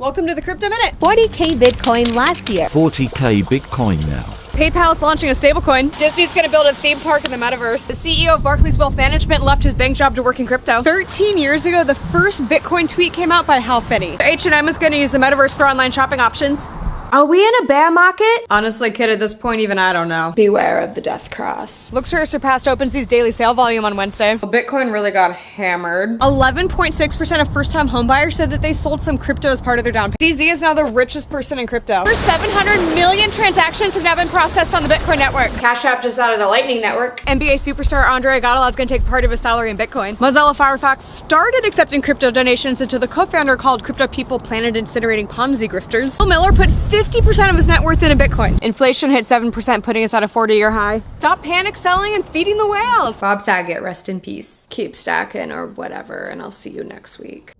Welcome to the Crypto Minute. 40k Bitcoin last year. 40k Bitcoin now. PayPal is launching a stablecoin. Disney's going to build a theme park in the metaverse. The CEO of Barclays Wealth Management left his bank job to work in crypto. 13 years ago, the first Bitcoin tweet came out by Hal Finney. H&M is going to use the metaverse for online shopping options. Are we in a bear market? Honestly, kid, at this point, even I don't know. Beware of the death cross. Looks surpassed OpenSea's daily sale volume on Wednesday. Bitcoin really got hammered. 11.6% of first-time homebuyers said that they sold some crypto as part of their down payment. CZ is now the richest person in crypto. Over 700 million transactions have now been processed on the Bitcoin network. Cash App just out of the Lightning network. NBA superstar Andre Iguodala is going to take part of his salary in Bitcoin. Mozilla Firefox started accepting crypto donations until the co-founder called crypto people planet incinerating Ponzi grifters. Bill Miller put 50% of his net worth in a Bitcoin. Inflation hit 7%, putting us at a 40-year high. Stop panic selling and feeding the whales. Bob Saget, rest in peace. Keep stacking or whatever, and I'll see you next week.